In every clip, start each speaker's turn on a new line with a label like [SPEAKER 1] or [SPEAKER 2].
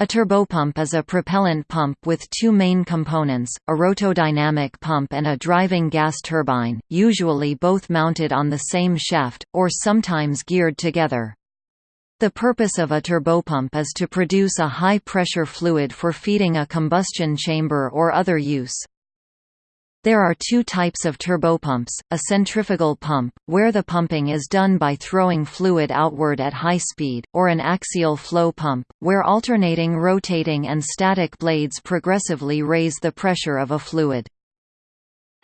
[SPEAKER 1] A turbopump is a propellant pump with two main components, a rotodynamic pump and a driving gas turbine, usually both mounted on the same shaft, or sometimes geared together. The purpose of a turbopump is to produce a high-pressure fluid for feeding a combustion chamber or other use. There are two types of turbopumps, a centrifugal pump, where the pumping is done by throwing fluid outward at high speed, or an axial flow pump, where alternating rotating and static blades progressively raise the pressure of a fluid.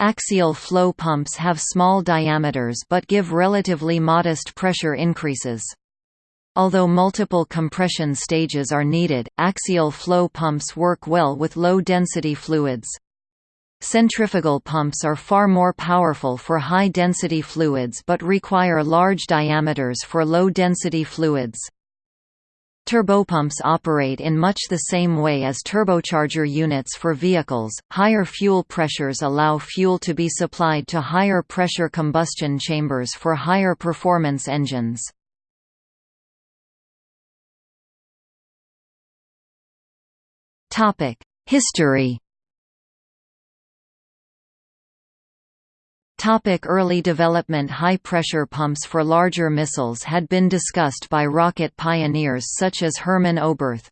[SPEAKER 1] Axial flow pumps have small diameters but give relatively modest pressure increases. Although multiple compression stages are needed, axial flow pumps work well with low-density fluids. Centrifugal pumps are far more powerful for high-density fluids but require large diameters for low-density fluids. Turbopumps operate in much the same way as turbocharger units for vehicles. Higher fuel pressures allow fuel to be supplied to higher pressure combustion chambers for higher performance engines. Topic: History Topic early development High-pressure pumps for larger missiles had been discussed by rocket pioneers such as Hermann Oberth.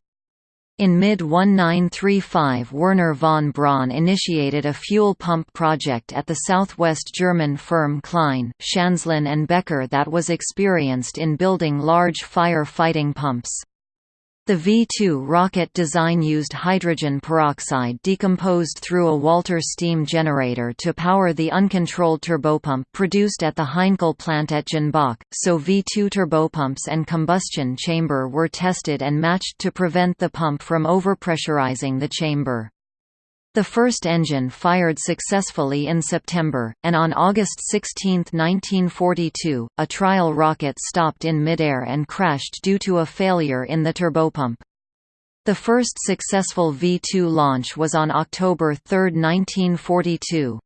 [SPEAKER 1] In mid-1935 Wernher von Braun initiated a fuel pump project at the southwest German firm Klein, Schanzlin and Becker that was experienced in building large fire-fighting pumps. The V-2 rocket design used hydrogen peroxide decomposed through a Walter steam generator to power the uncontrolled turbopump produced at the Heinkel plant at Jenbach, so V-2 turbopumps and combustion chamber were tested and matched to prevent the pump from overpressurizing the chamber. The first engine fired successfully in September, and on August 16, 1942, a trial rocket stopped in midair and crashed due to a failure in the turbopump. The first successful V-2 launch was on October 3, 1942.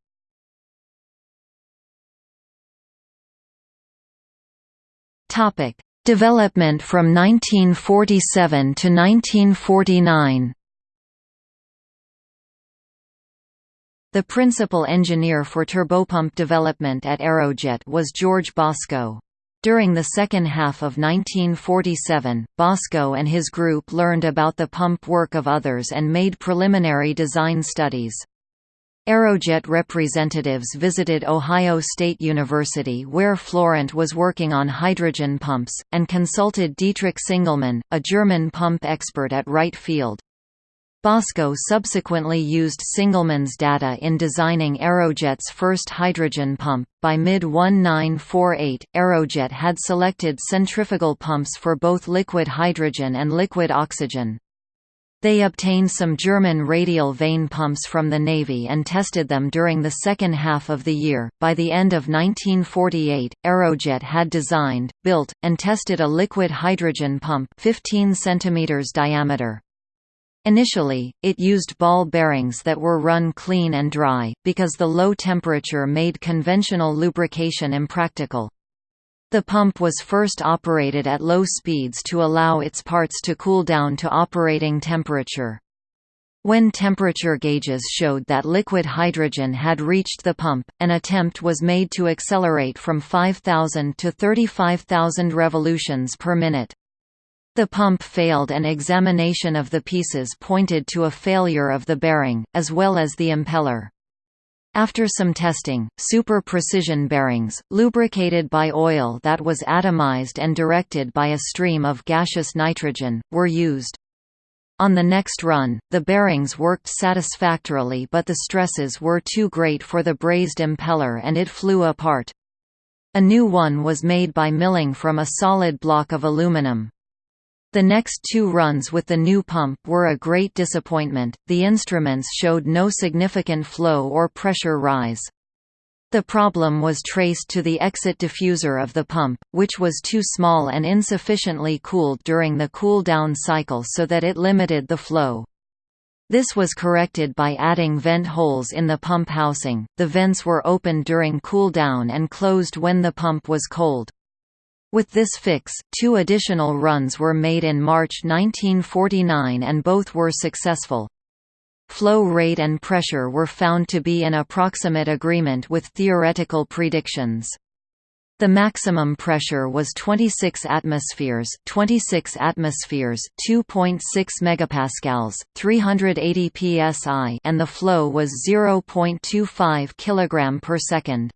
[SPEAKER 1] Development from 1947 to 1949 The principal engineer for turbopump development at Aerojet was George Bosco. During the second half of 1947, Bosco and his group learned about the pump work of others and made preliminary design studies. Aerojet representatives visited Ohio State University where Florent was working on hydrogen pumps, and consulted Dietrich Singelmann, a German pump expert at Wright Field. Bosco subsequently used Singelmann's data in designing Aerojet's first hydrogen pump. By mid 1948, Aerojet had selected centrifugal pumps for both liquid hydrogen and liquid oxygen. They obtained some German radial vane pumps from the Navy and tested them during the second half of the year. By the end of 1948, Aerojet had designed, built, and tested a liquid hydrogen pump 15 cm diameter. Initially, it used ball bearings that were run clean and dry, because the low temperature made conventional lubrication impractical. The pump was first operated at low speeds to allow its parts to cool down to operating temperature. When temperature gauges showed that liquid hydrogen had reached the pump, an attempt was made to accelerate from 5,000 to 35,000 revolutions per minute. The pump failed and examination of the pieces pointed to a failure of the bearing, as well as the impeller. After some testing, super-precision bearings, lubricated by oil that was atomized and directed by a stream of gaseous nitrogen, were used. On the next run, the bearings worked satisfactorily but the stresses were too great for the brazed impeller and it flew apart. A new one was made by milling from a solid block of aluminum. The next two runs with the new pump were a great disappointment, the instruments showed no significant flow or pressure rise. The problem was traced to the exit diffuser of the pump, which was too small and insufficiently cooled during the cool-down cycle so that it limited the flow. This was corrected by adding vent holes in the pump housing. The vents were opened during cool down and closed when the pump was cold. With this fix, two additional runs were made in March 1949 and both were successful. Flow rate and pressure were found to be in approximate agreement with theoretical predictions. The maximum pressure was 26 atmospheres, 26 atmospheres, 2.6 megapascals, 380 psi, and the flow was 0.25 kilogram per second.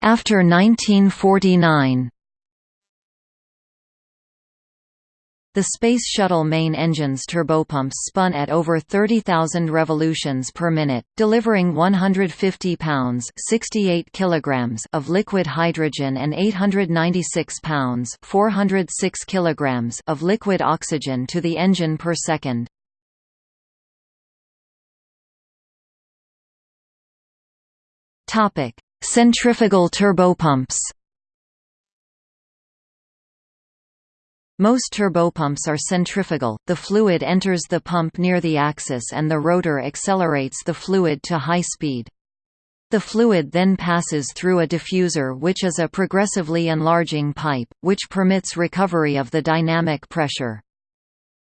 [SPEAKER 1] After 1949. The Space Shuttle main engine's turbopumps spun at over 30,000 revolutions per minute, delivering 150 pounds 68 kilograms of liquid hydrogen and 896 pounds 406 kilograms of liquid oxygen to the engine per second. Centrifugal turbopumps Most turbopumps are centrifugal, the fluid enters the pump near the axis and the rotor accelerates the fluid to high speed. The fluid then passes through a diffuser which is a progressively enlarging pipe, which permits recovery of the dynamic pressure.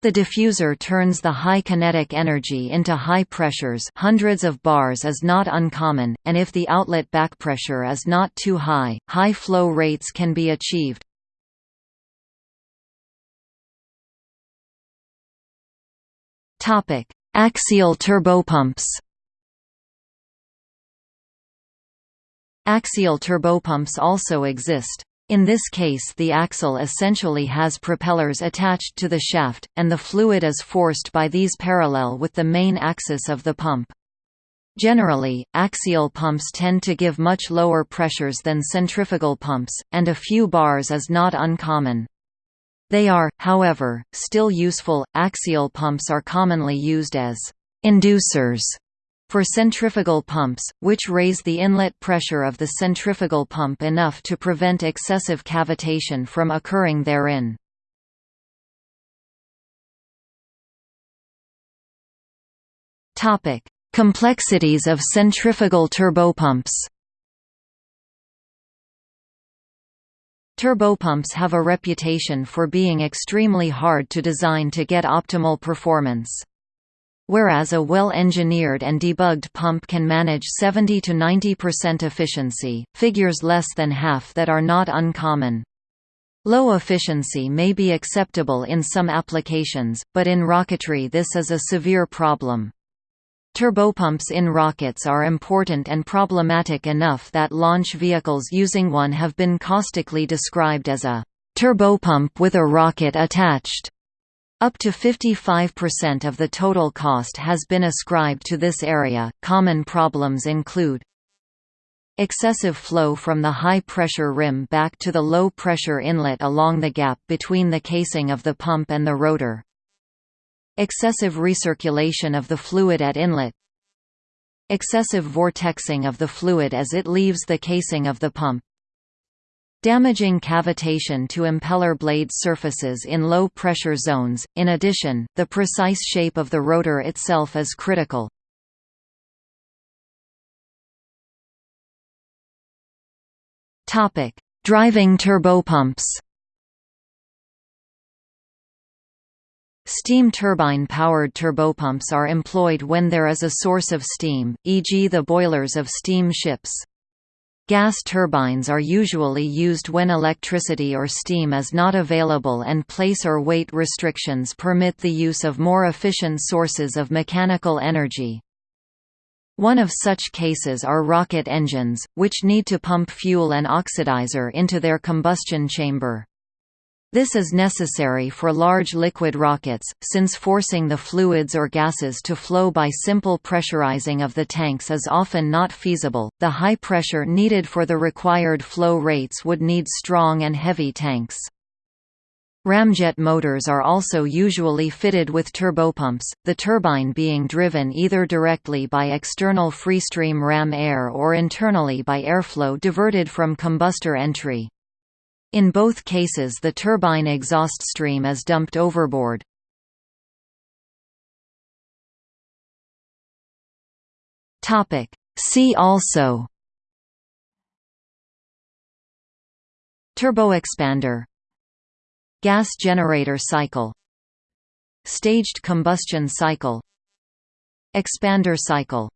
[SPEAKER 1] The diffuser turns the high kinetic energy into high pressures hundreds of bars is not uncommon, and if the outlet backpressure is not too high, high flow rates can be achieved. Axial turbopumps. Axial turbopumps also exist. In this case the axle essentially has propellers attached to the shaft, and the fluid is forced by these parallel with the main axis of the pump. Generally, axial pumps tend to give much lower pressures than centrifugal pumps, and a few bars is not uncommon. They are, however, still useful. Axial pumps are commonly used as inducers for centrifugal pumps, which raise the inlet pressure of the centrifugal pump enough to prevent excessive cavitation from occurring therein. Topic: Complexities of centrifugal turbopumps. Turbopumps have a reputation for being extremely hard to design to get optimal performance. Whereas a well-engineered and debugged pump can manage 70 to 90% efficiency, figures less than half that are not uncommon. Low efficiency may be acceptable in some applications, but in rocketry this is a severe problem. Turbopumps in rockets are important and problematic enough that launch vehicles using one have been caustically described as a turbopump with a rocket attached. Up to 55% of the total cost has been ascribed to this area. Common problems include excessive flow from the high-pressure rim back to the low-pressure inlet along the gap between the casing of the pump and the rotor, Excessive recirculation of the fluid at inlet. Excessive vortexing of the fluid as it leaves the casing of the pump damaging cavitation to impeller blade surfaces in low-pressure zones. In addition, the precise shape of the rotor itself is critical. Topic: Driving turbopumps. Steam turbine-powered turbopumps are employed when there is a source of steam, e.g. the boilers of steam ships. Gas turbines are usually used when electricity or steam is not available and place or weight restrictions permit the use of more efficient sources of mechanical energy. One of such cases are rocket engines, which need to pump fuel and oxidizer into their combustion chamber. This is necessary for large liquid rockets, since forcing the fluids or gases to flow by simple pressurizing of the tanks is often not feasible. The high pressure needed for the required flow rates would need strong and heavy tanks. Ramjet motors are also usually fitted with turbopumps, the turbine being driven either directly by external freestream ram air or internally by airflow diverted from combustor entry. In both cases the turbine exhaust stream is dumped overboard. See also Turboexpander Gas generator cycle Staged combustion cycle Expander cycle